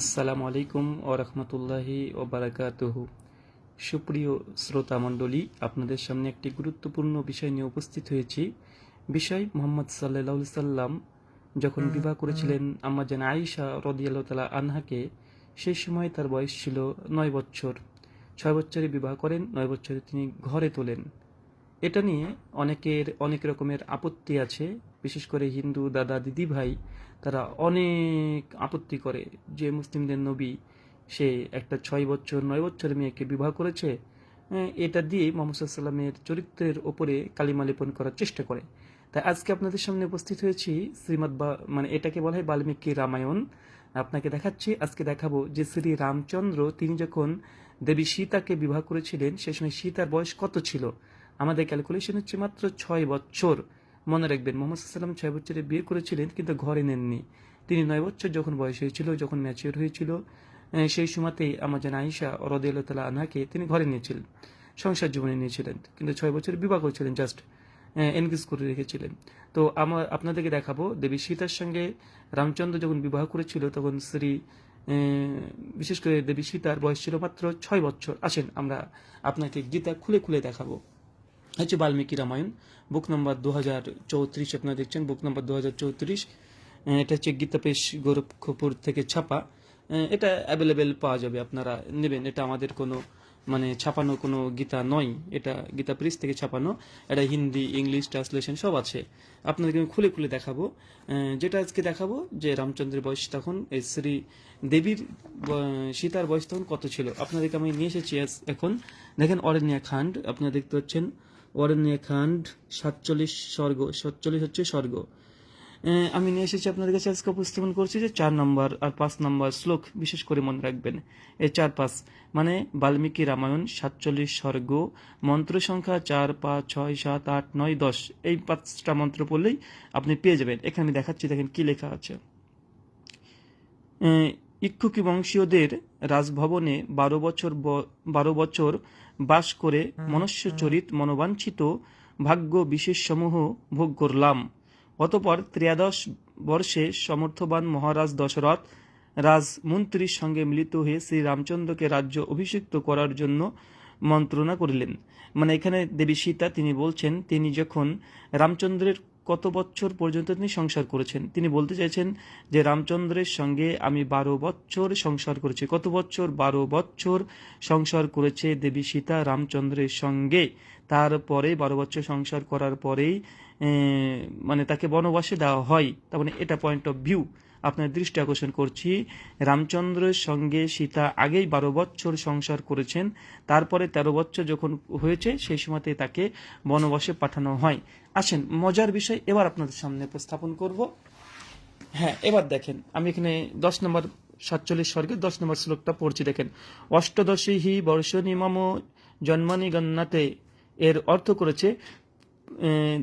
আসসালামু আলাইকুম ও রহমতুল্লাহি ও বারাকাতুহু সুপ্রিয় শ্রোতা মণ্ডলী আপনাদের সামনে একটি গুরুত্বপূর্ণ বিষয় নিয়ে উপস্থিত হয়েছি। বিষয় মোহাম্মদ সাল্লাহ সাল্লাম যখন বিবাহ করেছিলেন আম্মাজান আয়েশা রদিয়াল্লাহ তালা আনহাকে সেই সময় তার বয়স ছিল নয় বছর। ছয় বছরে বিবাহ করেন নয় বছরে তিনি ঘরে তোলেন। এটা নিয়ে অনেকের অনেক রকমের আপত্তি আছে। বিশেষ করে হিন্দু দাদা দিদি ভাই তারা অনেক আপত্তি করে যে মুসলিমদের নবী সে একটা ছয় বছর নয় বছরের মেয়েকে বিবাহ করেছে হ্যাঁ, এটা দিয়ে মোহাম্মদ সাল্লামের চরিত্রের ওপরে কালিমা লেপন করার চেষ্টা করে। তাই আজকে আপনাদের সামনে উপস্থিত হয়েছি শ্রীমদ মানে এটাকে বলা হয় বাল্মীকি রামায়ণ। আপনাকে দেখাচ্ছি আজকে দেখাবো যে শ্রী রামচন্দ্র তিনি যখন দেবী সীতাকে বিবাহ করেছিলেন সে সময় সীতার বয়স কত ছিল? আমাদের ক্যালকুলেশন হচ্ছে মাত্র ছয় বছর। মনে রাখবেন, মোহাম্মদ সাল্লাম ছয় বছরে বিয়ে করেছিলেন কিন্তু ঘরে নেননি। তিনি নয় বছর যখন বয়স হয়েছিল, যখন ম্যাচিওর হয়েছিল সেই সময়তেই আমার যেন আইসা রদিয়াল তালা আনহাকে তিনি ঘরে নিয়েছিলেন, সংসার জীবনে নিয়েছিলেন। কিন্তু ছয় বছর বিবাহ করেছিলেন জাস্ট এনগেজ করে রেখেছিলেন। তো আমার, আপনাদেরকে দেখাবো, দেবী সীতার সঙ্গে রামচন্দ্র যখন বিবাহ করেছিল, তখন শ্রী বিশেষ করে দেবী সীতার বয়স ছিল মাত্র ছয় বছর। আসেন, আমরা আপনাকে গীতা খুলে খুলে দেখাবো। হচ্ছে বাল্মীকি রামায়ণ বুক নম্বর দু হাজার চৌত্রিশ, আপনারা দেখছেন বুক নম্বর দু হাজার চৌত্রিশ এটা হচ্ছে গীতাপেশ গোরক্ষপুর থেকে ছাপা। এটা অ্যাভেলেবেল পাওয়া যাবে, আপনারা নেবেন। এটা আমাদের কোনো মানে ছাপানো কোনো গীতা নয়। এটা গীতা প্রেস থেকে ছাপানো। এটা হিন্দি, ইংলিশ ট্রান্সলেশন সব আছে। আপনাদেরকে আমি খুলে খুলে দেখাবো। যেটা আজকে দেখাবো, যে রামচন্দ্রের বয়স তখন, এই শ্রী দেবীর সীতার বয়স তখন কত ছিল? আপনাদেরকে আমি নিয়ে এসেছি এখন। দেখেন অরণ্যা খান্ড, আপনারা দেখতে পাচ্ছেন। অরণ্যা খান্ড, সাতচল্লিশ স্বর্গ, সাতচল্লিশ হচ্ছে স্বর্গ। আমি নিয়ে এসেছি আপনাদের কাছে আজকে উপস্থাপন করছি যে চার নম্বর আর পাঁচ নম্বর শ্লোক বিশেষ করে মনে রাখবেন। এই চার পাঁচ মানে বাল্মীকি রামায়ণ, সাতচল্লিশ স্বর্গ, মন্ত্র সংখ্যা চার, পাঁচ, ছয়, সাত, আট, নয়, দশ। এই পাঁচটা মন্ত্র পড়লেই আপনি পেয়ে যাবেন। এখানে আমি দেখাচ্ছি, দেখেন কি লেখা আছে। ইক্ষুকি বংশীয়দের রাজভবনে বারো বছর বারো বছর বাস করে মনুষ্যচরিত মনোবাঞ্ছিত ভাগ্য বিশেষসমূহ ভোগ করলাম। অতপর ত্রয়োদশ বর্ষে সমর্থবান মহারাজ দশরথ রাজমন্ত্রীর সঙ্গে মিলিত হয়ে শ্রী রামচন্দ্রকে রাজ্য অভিষিক্ত করার জন্য মন্ত্রণা করিলেন। মানে এখানে দেবী সীতা তিনি বলছেন তিনি যখন রামচন্দ্রের কত বছর পর্যন্ত তিনি সংসার করেছেন? তিনি বলতে চাইছেন যে, রামচন্দ্রের সঙ্গে আমি বারো বছর সংসার করেছি। কত বছর বারো বছর সংসার করেছে দেবী সীতা রামচন্দ্রের সঙ্গে? তারপরে বারো বছর সংসার করার পরেই মানে তাকে বনবাসে দেওয়া হয়। তার মানে এটা পয়েন্ট অফ ভিউ আপনার দৃষ্টি আকর্ষণ করছি। রামচন্দ্রের সঙ্গে সীতা আগেই বারো বছর সংসার করেছেন। তারপরে তেরো বছর যখন হয়েছে, সেই সময়তে তাকে বনবাসে পাঠানো হয়। আসেন, মজার বিষয় এবার আপনাদের সামনে উপস্থাপন করব। হ্যাঁ এবার দেখেন, আমি এখানে দশ নম্বর সাতচল্লিশ স্বর্গের দশ নম্বর শ্লোকটা পড়ছি। দেখেন, অষ্টদশী হি বর্ষ নিমম জন্মানি গন্নাতে এর অর্থ করেছে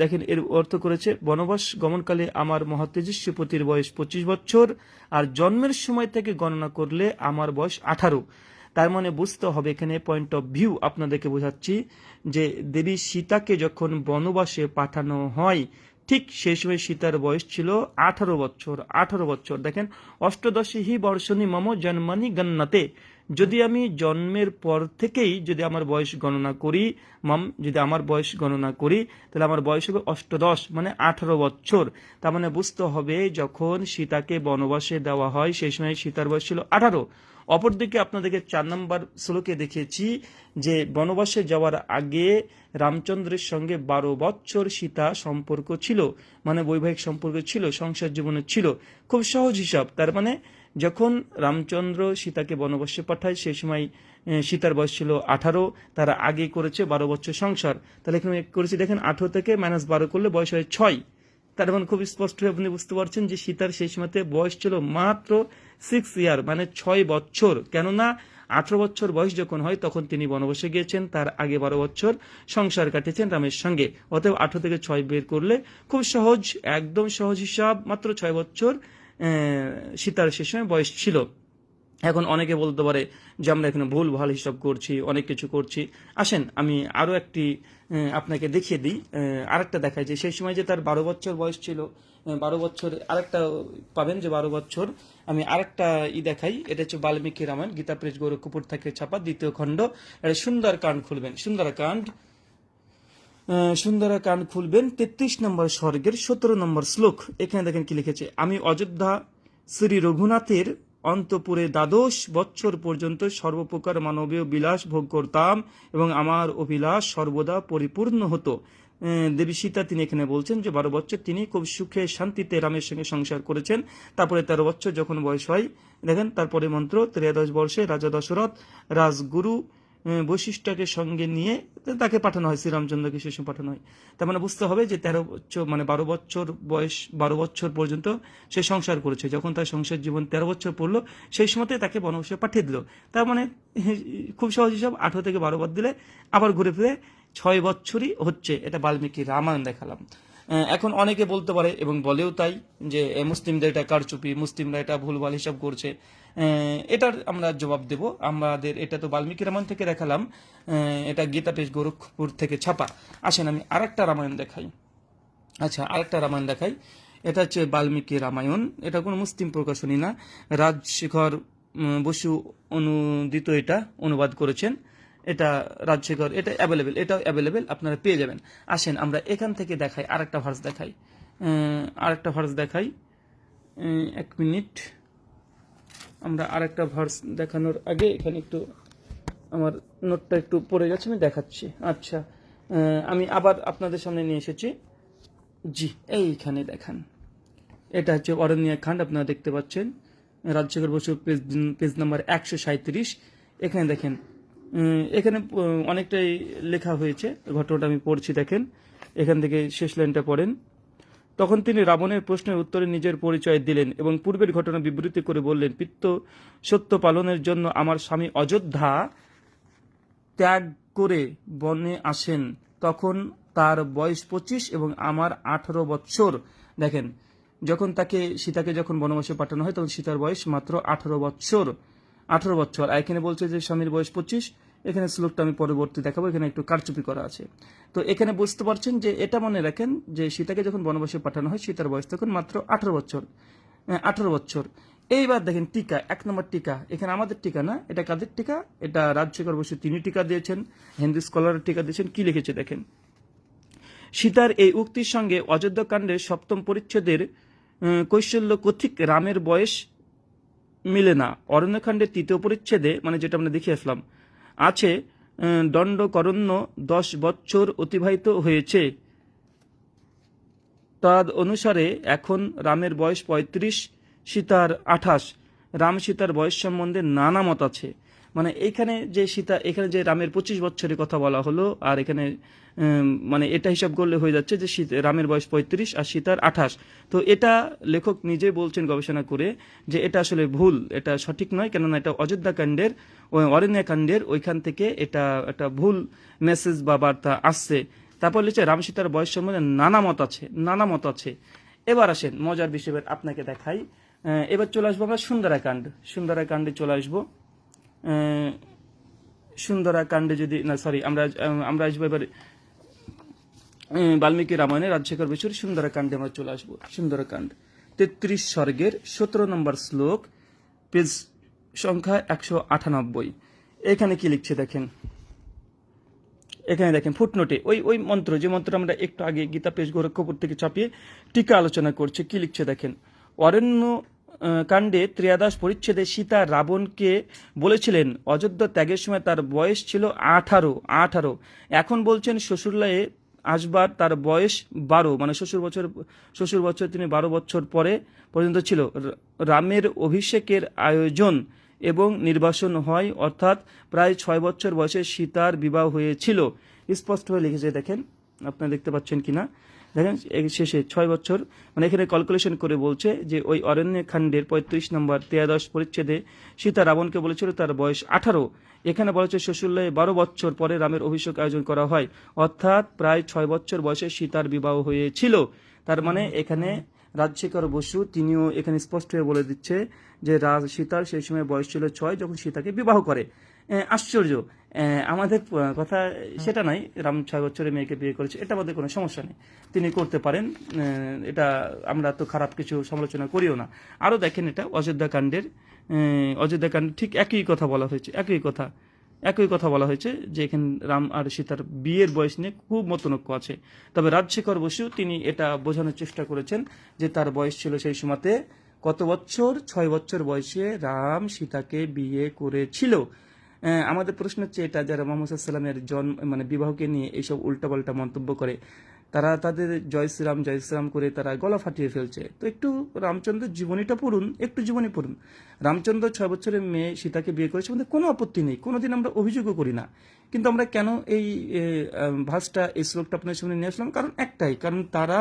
দেখেন, এর অর্থ করেছে, বনবাস গমনকালে আমার মহাতেজস্বী পতির বয়স পঁচিশ বছর, আর জন্মের সময় থেকে গণনা করলে আমার বয়স আঠারো। তার মানে বুঝতে হবে এখানে পয়েন্ট অফ ভিউ আপনাদেরকে বোঝাচ্ছি, যে দেবী সীতাকে যখন বনবাসে পাঠানো হয়, ঠিক সেই সময় সীতার বয়স ছিল আঠারো বছর আঠারো বছর। দেখেন, অষ্টদশী হি বর্ষণী মম জন্মানি গন্নাতে যদি আমি জন্মের পর থেকেই যদি আমার বয়স গণনা করি, মাম, যদি আমার বয়স গণনা করি, তাহলে আমার বয়স হবে অষ্টদশ মানে আঠারো বছর। তার মানে বুঝতে হবে যখন সীতাকে বনবাসে দেওয়া হয়, সেই সময় সীতার বয়স ছিল আঠারো। অপরদিকে আপনাদেরকে চার নম্বর শ্লোকে দেখিয়েছি যে, বনবাসে যাওয়ার আগে রামচন্দ্রের সঙ্গে বারো বছর সীতা সম্পর্ক ছিল মানে বৈবাহিক সম্পর্ক ছিল, সংসার জীবনে ছিল। খুব সহজ হিসাব, তার মানে যখন রামচন্দ্র সীতাকে বনবাসে পাঠায়, সেই সময় সীতার বয়স ছিল আঠারো, তারা আগে করেছে বারো বছর সংসার। তাহলে এখানে করেছি, দেখেন, আঠারো থেকে মাইনাস বারো করলে বয়স হয় ছয়। তার মানে খুব স্পষ্ট হয়ে আপনি বুঝতে পারছেন যে সীতার সেই সময়তে বয়স ছিল মাত্র সিক্স ইয়ার মানে ছয় বছর। কেননা আঠারো বছর বয়স যখন হয়, তখন তিনি বনবাসে গিয়েছেন, তার আগে বারো বছর সংসার কাটিয়েছেন রামের সঙ্গে। অতএব আঠারো থেকে ছয় বের করলে খুব সহজ, একদম সহজ হিসাব, মাত্র ছয় বছর সীতার সে সময় বয়স ছিল। এখন অনেকে বলতে পারে যে, আমরা এখানে ভুল, ভালো হিসাব করছি, অনেক কিছু করছি। আসেন, আমি আরও একটি আপনাকে দেখিয়ে দিই। আরেকটা দেখাই যে, সেই সময় যে তার বারো বছর বয়স ছিল বারো বছর, আরেকটা পাবেন যে, বারো বছর। আমি আরেকটা ই দেখাই, এটা হচ্ছে বাল্মীকি রামায়ণ গীতা প্রেস গোরখপুর থেকে ছাপা দ্বিতীয় খণ্ড। এটা সুন্দর কাণ্ড খুলবেন, সুন্দর কাণ্ড সুন্দরা কান খুলবেন, তেত্রিশ নম্বর স্বর্গের সতেরো নম্বর শ্লোক। এখানে দেখেন কি লিখেছে, আমি অযোধ্যা শ্রী রঘুনাথের অন্তপুরে দ্বাদশ বৎসর পর্যন্ত সর্বপ্রকার মানবীয় বিলাস ভোগ করতাম এবং আমার অভিলাষ সর্বদা পরিপূর্ণ হতো। দেবী সীতা তিনি এখানে বলছেন যে, বারো বছর তিনি খুব সুখে শান্তিতে রামের সঙ্গে সংসার করেছেন। তারপরে তেরো বছর যখন বয়স হয়, দেখেন, তারপরে মন্ত্র, ত্রয়োদশ বর্ষে রাজা দশরথ রাজগুরু বৈশিষ্ট্যকে সঙ্গে নিয়ে তাকে পাঠানো হয়, শ্রীরামচন্দ্রকে সময় পাঠানো হয়। তার মানে বুঝতে হবে যে তেরো বছর মানে বারো বছর বয়স, বারো বছর পর্যন্ত সে সংসার করেছে। যখন তার সংসার জীবন তেরো বছর পড়ল, সেই সময়তে তাকে বনবাসে পাঠিয়ে দিল। তার মানে খুব সহজ হিসাব আঠারো থেকে বারো বার দিলে আবার ঘুরে ফিরে ছয় বছরই হচ্ছে। এটা বাল্মীকি রামায়ণ দেখালাম। এখন অনেকে বলতে পারে এবং বলেও তাই যে মুসলিমদের এটা কারচুপি, মুসলিমরা এটা ভুলভাল হিসাব করছে। এটার আমরা জবাব দেব। আমাদের এটা তো বাল্মীকি রামায়ণ থেকে দেখালাম। এটা গীতা পেশ গোরখপুর থেকে ছাপা। আসেন আমি আরেকটা রামায়ণ দেখাই। আচ্ছা আরেকটা রামায়ণ দেখাই। এটা হচ্ছে বাল্মীকি রামায়ণ। এটা কোনো মুসলিম প্রকাশনী না। রাজশেখর বসু অনুদিত এটা, অনুবাদ করেছেন। এটা রাজশেখর, এটা অ্যাভেলেবেল এটাও অ্যাভেলেবেল আপনারা পেয়ে যাবেন। আসেন, আমরা এখান থেকে দেখাই, আরেকটা ভার্স দেখাই। আরেকটা ভার্স দেখাই। এক মিনিট। আমরা আরেকটা ভার্স দেখানোর আগে এখানে একটু আমার নোটটা একটু পড়ে গেছে, আমি দেখাচ্ছি। আচ্ছা আমি আবার আপনাদের সামনে নিয়ে এসেছি। জি, এইখানে দেখান। এটা হচ্ছে অরণ্য খান্ড, আপনারা দেখতে পাচ্ছেন। Rajshekhar Basu page page number একশো সাঁত্রিশ এখানে দেখেন এখানে অনেকটাই লেখা হয়েছে। ঘটনাটা আমি পড়ছি, দেখেন। এখান থেকে শেষ লাইনটা পড়েন। তখন তিনি রাবণের প্রশ্নের উত্তরে নিজের পরিচয় দিলেন এবং পূর্বের ঘটনা বিবৃতি করে বললেন, পিত্ত সত্য পালনের জন্য আমার স্বামী অযোধ্যা ত্যাগ করে বনে আসেন। তখন তার বয়স পঁচিশ এবং আমার আঠারো বৎসর। দেখেন, যখন তাকে, সীতাকে যখন বনবাসে পাঠানো হয়, তখন সীতার বয়স মাত্র আঠারো বৎসর। আঠারো বছর এখানে বলছে যে, স্বামীর বয়স পঁচিশ। এখানে শ্লোকটা আমি পরবর্তী দেখাবো, এখানে একটু কারচুপি করা আছে। তো এখানে বুঝতে পারছেন যে এটা মনে রাখেন যে সীতাকে যখন বনবাসে পাঠানো হয়, সীতার বয়স তখন মাত্র আঠারো বছর আঠারো বছর। এইবার দেখেন টিকা, এক নম্বর টিকা, এখানে আমাদের টিকা না, এটা কাদের টিকা? এটা রাজশেখর বসু তিনি টিকা দিয়েছেন, হিন্দু স্কলার টিকা দিয়েছেন, কি লিখেছে দেখেন? সীতার এই উক্তির সঙ্গে অযোধ্যা কাণ্ডের সপ্তম পরিচ্ছেদের কৈশল্য কথিক রামের বয়স মিলে না। অরণ্যকাণ্ডের তৃতীয় পরিচ্ছেদে মানে যেটা আমরা দেখে আসলাম আছে দণ্ডকরণ্য দশ বৎসর অতিবাহিত হয়েছে। তার অনুসারে এখন রামের বয়স পঁয়ত্রিশ, সীতার আঠাশ। রাম সীতার বয়স সম্বন্ধে নানা মত আছে। মানে এখানে যে সীতা, এখানে যে রামের পঁচিশ বছরের কথা বলা হলো, আর এখানে মানে এটা হিসাব করলে হয়ে যাচ্ছে যে রামের বয়স পঁয়ত্রিশ আর সীতার আঠাশ। তো এটা লেখক নিজে বলছেন গবেষণা করে যে এটা আসলে ভুল, এটা সঠিক নয়, কেননা এটা অযোধ্যা কাণ্ডের ওই অরণ্য কাণ্ডের ওইখান থেকে এটা একটা ভুল মেসেজ বা বার্তা আসছে। তারপর লিখছে, রাম সীতার বয়স সম্বন্ধে নানা মত আছে, নানা মত আছে। এবার আসেন, মজার বিষয় আপনাকে দেখাই। এবার চলে আসব আমরা সুন্দরাকাণ্ড। সুন্দরাকাণ্ডে চলে আসব। সুন্দরাকাণ্ডে যদি, না সরি আমরা আমরা আসব এবার বাল্মীকি রামায়ণে রাজশেখর বসুর সুন্দরকাণ্ডে আমরা চলে আসব। সুন্দরকাণ্ড তেত্রিশ স্বর্গের সতেরো নম্বর শ্লোক, পেজ সংখ্যা একশো আটানব্বই। এখানে কি লিখছে দেখেন? এখানে দেখেন ফুটনোটে ওই ওই মন্ত্র, যে মন্ত্র আমরা একটু আগে গীতা পেশ গোরক্ষপুর থেকে চাপিয়ে টিকা আলোচনা করছে, কি লিখছে দেখেন? অরণ্য কাণ্ডে ত্রিয়াদাস পরিচ্ছেদে সীতা রাবণকে বলেছিলেন, অযোধ্যা ত্যাগের সময় তার বয়স ছিল আঠারো আঠারো। এখন বলছেন শ্বশুরলায়ে আসবার তার বয়স বারো মানে শ্বশুর বছর শ্বশুর বছর তিনি বারো বছর পরে পর্যন্ত ছিল। রামের অভিষেকের আয়োজন এবং নির্বাসন হয়, অর্থাৎ প্রায় ছয় বছর বয়সে সীতার বিবাহ হয়েছিল। স্পষ্ট হয়ে লিখেছে, দেখেন, আপনারা দেখতে পাচ্ছেন কিনা। দেখেন শেষে ছয় বছর মানে এখানে ক্যালকুলেশন করে বলছে যে ওই অরণ্য খণ্ডের পঁয়ত্রিশ নম্বর তেয়াদশ পরিচ্ছেদে সীতা রাবণকে বলেছিল তার বয়স আঠারো। এখানে বলা হচ্ছে শ্বশুল্লায় বারো বছর পরে রামের অভিষেক আয়োজন করা হয়। অর্থাৎ প্রায় ছয় বছর বয়সে সীতার বিবাহ হয়েছিল। তার মানে এখানে রাজশেখর বসু, তিনিও এখানে স্পষ্ট হয়ে বলে দিচ্ছে যে রাজ সীতার সেই সময় বয়স ছিল ছয়, যখন সীতাকে বিবাহ করে। আশ্চর্য। আমাদের কথা সেটা নাই। রাম ছয় বছরের মেয়েকে বিয়ে করেছে এটা আমাদের কোনো সমস্যা নেই। তিনি করতে পারেন এটা আমরা তো খারাপ কিছু সমালোচনা করিও না। আরও দেখেন এটা, অযোধ্যা কাণ্ডের অযোধ্যা কাণ্ডে ঠিক একই কথা বলা হয়েছে, একই কথা একই কথা বলা হয়েছে যে এখানে রাম আর সীতার বিয়ের বয়স নিয়ে খুব মতনৈক্য আছে। তবে রাজশেখর বসু তিনি এটা বোঝানোর চেষ্টা করেছেন যে তার বয়স ছিল সেই সময়তে কত বছর? ছয় বছর বয়সে রাম সীতাকে বিয়ে করেছিল। আমাদের প্রশ্ন হচ্ছে এটা যারা মোহাম্মদ সাল্লামের জন্ম মানে বিবাহকে নিয়ে এইসব উল্টাপাল্টা মন্তব্য করে, তারা তাদের জয় শ্রীরাম জয় শ্রীরাম করে তারা গলা ফাটিয়ে ফেলছে। তো একটু রামচন্দ্রের জীবনীটা পড়ুন, একটু জীবনী পড়ুন। রামচন্দ্র ছয় বছরের মেয়ে সীতাকে বিয়ে করেছে আমাদের কোনো আপত্তি নেই, কোনোদিন আমরা অভিযোগও করি না। কিন্তু আমরা কেন এই ভাষটা, এই শ্লোকটা আপনার সামনে নিয়ে আসলাম? কারণ একটাই, কারণ তারা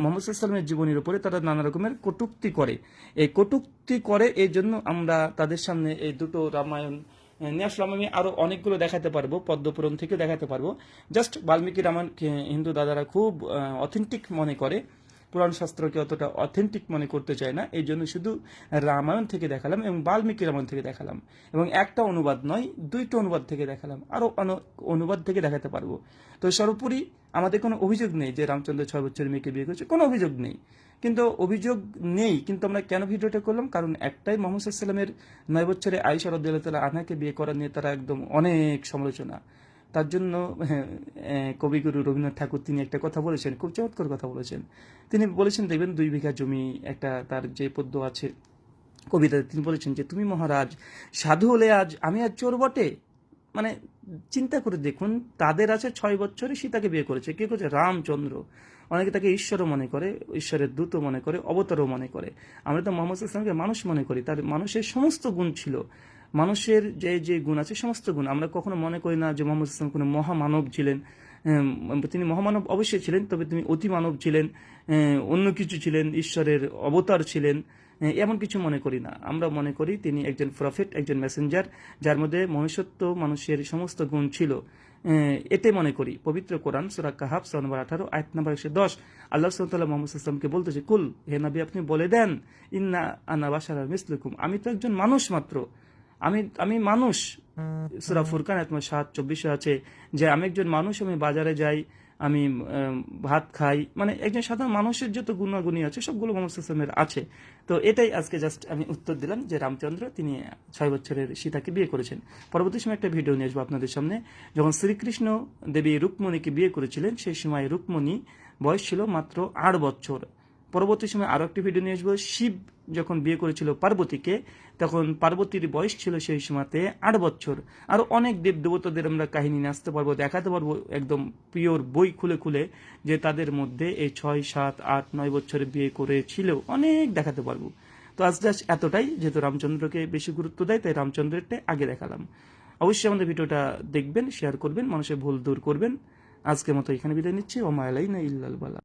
মোহাম্মদ সাল্লামের জীবনীর উপরে তারা নানা রকমের কটূক্তি করে। এই কটূক্তি করে এই জন্য আমরা তাদের সামনে এই দুটো রামায়ণ নিয়ে আসলাম আমি আরও অনেকগুলো দেখাতে পারব পদ্মপুরণ থেকে দেখাতে পারব। জাস্ট বাল্মীকি রামায়ণ হিন্দু দাদারা খুব অথেন্টিক মনে করে। পুরাণ শাস্ত্রকে অতটা অথেন্টিক মনে করতে চায় না। এই জন্য শুধু রামায়ণ থেকে দেখালাম এবং বাল্মীকি রামায়ণ থেকে দেখালাম। এবং একটা অনুবাদ নয়, দুইটা অনুবাদ থেকে দেখালাম। আরও অন- অনুবাদ থেকে দেখাতে পারব। তো সর্বোপরি আমাদের কোনো অভিযোগ নেই যে রামচন্দ্র ছয় বছরের মেয়েকে বিয়ে করেছে, কোনো অভিযোগ নেই। কিন্তু অভিযোগ নেই কিন্তু আমরা কেন ভিডিওটা করলাম? কারণ একটাই মোহাম্মদ সাল্লামের নয় বছরে আইসা রদ্দাল্লাহ আনাকে বিয়ে করা নিয়ে তারা একদম অনেক সমালোচনা। তার জন্য হ্যাঁ, কবিগুরু রবীন্দ্রনাথ ঠাকুর তিনি একটা কথা বলেছেন খুব চমৎকার কথা বলেছেন। তিনি বলেছেন দেখবেন দুই বিঘা জমি একটা তার যে পদ্য আছে কবিতাতে তিনি বলেছেন যে তুমি মহারাজ সাধু হলে আজ আমি আজ চোর বটে? মানে চিন্তা করে দেখুন তাদের আছে ছয় বছরে সীতাকে বিয়ে করেছে। কে করেছে? রামচন্দ্র। অনেকে তাকে ঈশ্বরও মনে করে, ঈশ্বরের দূতও মনে করে, অবতারও মনে করে। আমরা তো মোহাম্মদ ইসলামকে মানুষ মনে করি। তার মানুষের সমস্ত গুণ ছিল। মানুষের যে যে গুণ আছে সমস্ত গুণ। আমরা কখনো মনে করি না যে মোহাম্মদ ইসলাম কোনো মহামানব ছিলেন। তিনি মহামানব অবশ্যই ছিলেন, তবে তিনি অতি মানব ছিলেন অন্য কিছু ছিলেন, ঈশ্বরের অবতার ছিলেন এমন কিছু মনে করি না। আমরা মনে করি তিনি একজন প্রফেট একজন মেসেঞ্জার যার মধ্যে মনুষ্যত্ব, মানুষের সমস্ত গুণ ছিল। এতে মনে করি, পবিত্র কোরআন, সুরা কাহাব সুরা নম্বর আঠারো, আয়াত নম্বর একশো দশ। আল্লাহ সাল্লাহ মোহাম্মদ ইসলামকে বলতেছে কুল, হে নবী, আপনি বলে দেন, ইন্না আনা বাসার মিসলুকুম। আমি তো একজন মানুষ মাত্র। আমি আমি মানুষ। সুরা ফুরকান তোমার সাত, চব্বিশে আছে যে, আমি একজন মানুষ, আমি বাজারে যাই আমি ভাত খাই। মানে একজন সাধারণ মানুষের যত গুণাগুণী আছে, সবগুলো মোহাম্মদ ইসলামের আছে। তো এটাই আজকে জাস্ট আমি উত্তর দিলাম যে রামচন্দ্র, তিনি ছয় বছরের সীতাকে বিয়ে করেছেন। পরবর্তী সময় একটা ভিডিও নিয়ে আসব আপনাদের সামনে। যখন শ্রীকৃষ্ণ দেবী রুক্মণীকে বিয়ে করেছিলেন, সেই সময় রুক্মণী বয়স ছিল মাত্র আট বছর। পরবর্তী সময় আরও একটি ভিডিও নিয়ে আসব, শিব যখন বিয়ে করেছিল পার্বতীকে, তখন পার্বতীর বয়স ছিল সেই সময়তে আট বছর। আরও অনেক দেব দেবতাদের আমরা কাহিনী আসতে পারব, দেখাতে পারব একদম পিওর বই খুলে খুলে যে তাদের মধ্যে এই ছয়, সাত, আট, নয় বছরে বিয়ে করেছিল। অনেক দেখাতে পারব। তো আজ জাস্ট এতটাই, যেহেতু রামচন্দ্রকে বেশি গুরুত্ব দেয়, তাই রামচন্দ্রেরটা আগে দেখালাম। অবশ্যই আমাদের ভিডিওটা দেখবেন শেয়ার করবেন, মানুষের ভুল দূর করবেন। আজকের মতো এখানে বিদায় নিচ্ছি। ও মায়ালাই না ইল্লাল বালা।